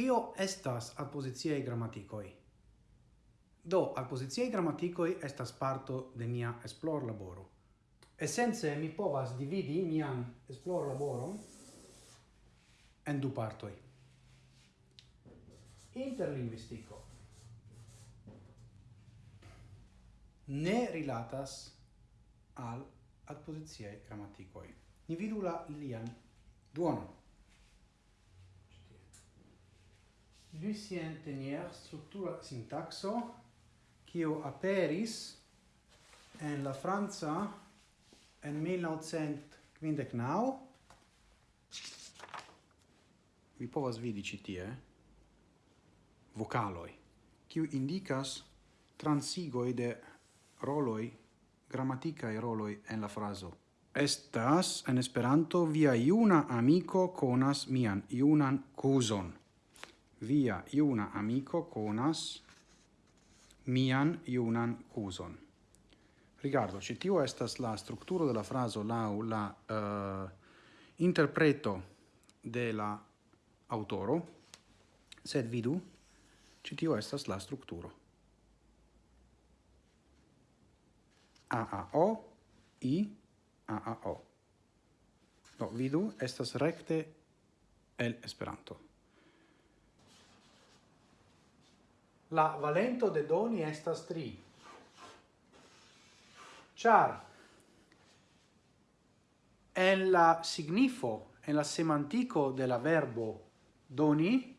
Kio estas adpositiei grammaticoi? Do, adpositiei grammaticoi estas parto de mia esplor laboro. Essence, mi povas dividi mian esplor laboron en du partoi. Interlinguistico. Ne rilatas al adpositiei grammaticoi. Ni vidu la lian duonon. Lucien Tenier structura sintaxo quio aperis en la Franza en 1959. Vi povas vidi ci tie vocaloi quio indicas transigoi de grammatica e roloi en la fraso Estas en Esperanto via iuna amiko conas mian iunan cuson via iuna amico conas mian iunan cuson. Rigardo, ci tio estas la strukturo de la fraso lau la uh, interpreto de la autoro, sed vidu, ci tio estas la strukturo. A, A, O, I, A, A, O. Do, vidu, estas recte el Esperanto. la valento de doni estas tri. Char, en la signifo, en la semantico de la verbo doni,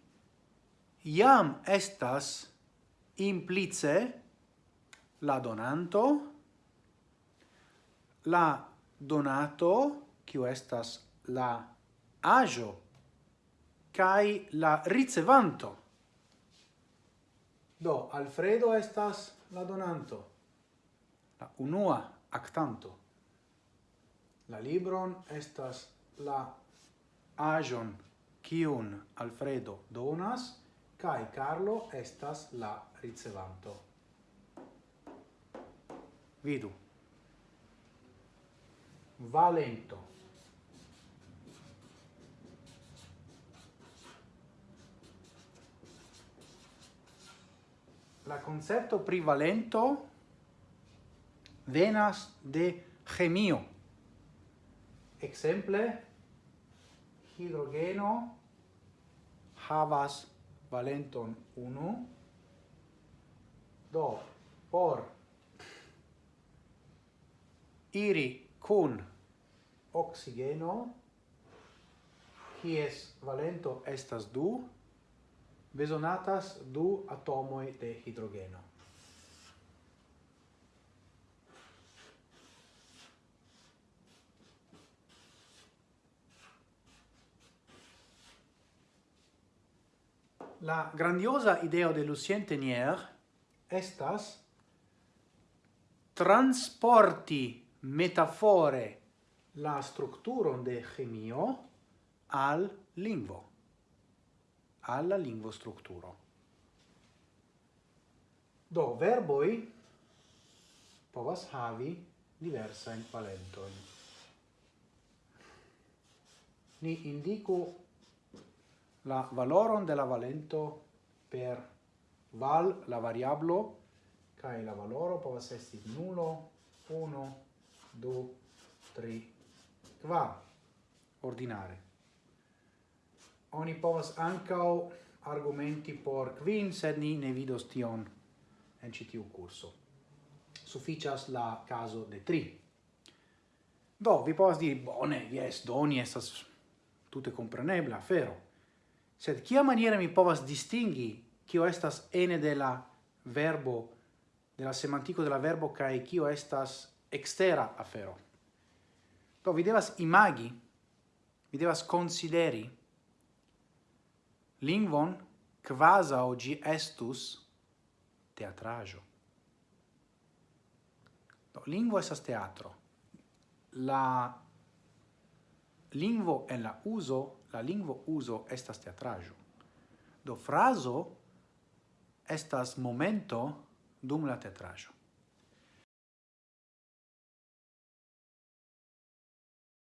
iam estas implice la donanto, la donato, quio estas la agio, cae la ricevanto. Do, Alfredo estas la donanto. La unua actanto. La libron estas la ajon kiun Alfredo donas, kai Carlo estas la ricevanto. Vidu. Valento. la concepto privalento venas de chemio. Exemple, hidrogeno havas valenton 1, do por iri kun oxigeno, kies valento estas 2, besonatas du atomoi de hidrogeno. La grandiosa idea de Lucien Tenier estas transporti metafore la structuron de chemio al lingvo alla lingvostrukturo. Do verboi povas havi diversa in palento. Ni indico la valoron de la valento per val la variablo kai la valoro povas esti nulo, 1, 2, 3, qua ordinare oni povas ancao argumenti por quin, sed ni ne vidos tion en citiu curso. Sufficias la caso de tri. Do, vi povas diri, bone, yes, doni estas tute comprenebla fero. Sed kia maniera mi povas distingi kio estas ene de la verbo, de la semantico de la verbo, cae kio estas extera afero. Do, vi devas imagi, vi devas consideri, lingvon quasi oggi estus teatrajo. Do, lingvo esas teatro. La lingvo en la uso, la lingvo uso estas teatrajo. Do fraso estas momento dum la teatrajo.